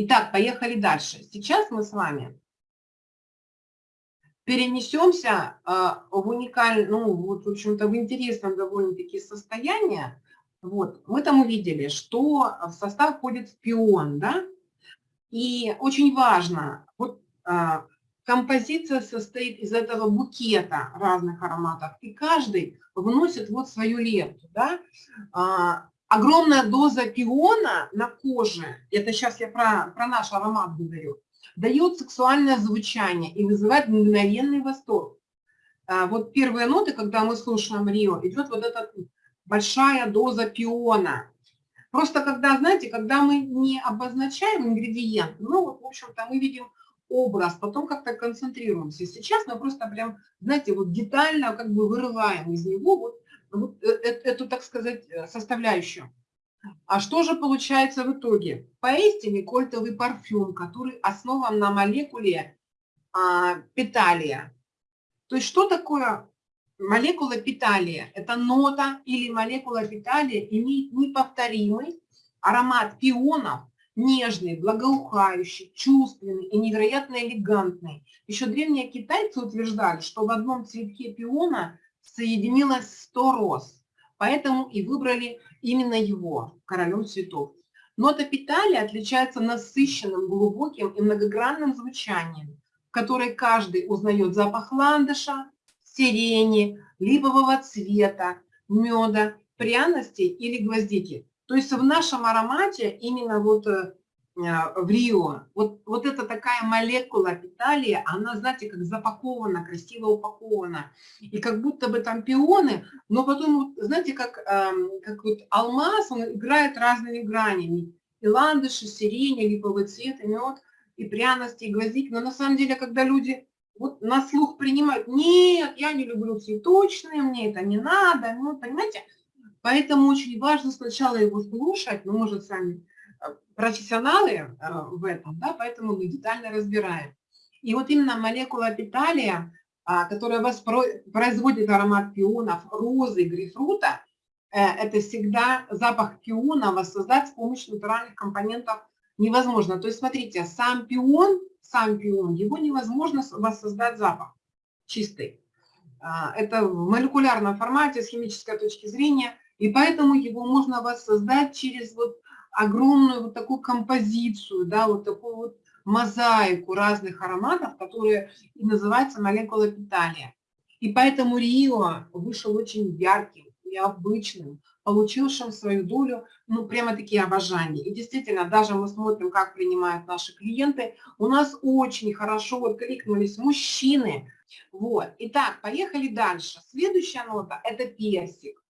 Итак, поехали дальше. Сейчас мы с вами перенесемся а, в уникальное, ну, вот, в общем-то, в интересном довольно-таки состояние. Вот, мы там увидели, что в состав входит пион, да, и очень важно, вот а, композиция состоит из этого букета разных ароматов, и каждый вносит вот свою лепту, да. Огромная доза пиона на коже, это сейчас я про, про наш аромат говорю, дает сексуальное звучание и вызывает мгновенный восторг. А, вот первые ноты, когда мы слушаем Рио, идет вот эта большая доза пиона. Просто когда, знаете, когда мы не обозначаем ингредиент, ну вот, в общем-то, мы видим образ, потом как-то концентрируемся. Сейчас мы просто прям, знаете, вот детально как бы вырываем из него вот, э, э, эту, так сказать, э, составляющую. А что же получается в итоге? Поистине кольтовый парфюм, который основан на молекуле а, питалия. То есть что такое молекула питалия? Это нота или молекула питалия имеет неповторимый аромат пионов, нежный, благоухающий, чувственный и невероятно элегантный. Еще древние китайцы утверждали, что в одном цветке пиона соединилось 100 роз, поэтому и выбрали именно его королем цветов. Нота питалия отличается насыщенным, глубоким и многогранным звучанием, в которой каждый узнает запах ландыша, сирени, липового цвета, меда, пряностей или гвоздики. То есть в нашем аромате именно вот э, в Рио, вот, вот эта такая молекула питалия, она, знаете, как запакована, красиво упакована. И как будто бы там пионы, но потом, знаете, как, эм, как вот алмаз, он играет разными гранями. И ландыши, сирень, липовый цвет, и мед, и пряности, и гвоздик. Но на самом деле, когда люди вот на слух принимают, нет, я не люблю цветочные, мне это не надо, ну, понимаете, Поэтому очень важно сначала его слушать, ну, может, сами э, профессионалы э, в этом, да, поэтому мы детально разбираем. И вот именно молекула питалия, а, которая производит аромат пионов, розы, грейпфрута, э, это всегда запах пиона воссоздать с помощью натуральных компонентов невозможно. То есть, смотрите, сам пион, сам пион, его невозможно воссоздать запах чистый. А, это в молекулярном формате, с химической точки зрения – и поэтому его можно воссоздать через вот огромную вот такую композицию, да, вот такую вот мозаику разных ароматов, которые и называется молекула питания. И поэтому Рио вышел очень ярким, необычным, получившим свою долю, ну, прямо такие обожания. И действительно, даже мы смотрим, как принимают наши клиенты, у нас очень хорошо откликнулись мужчины. Вот. Итак, поехали дальше. Следующая нота – это персик.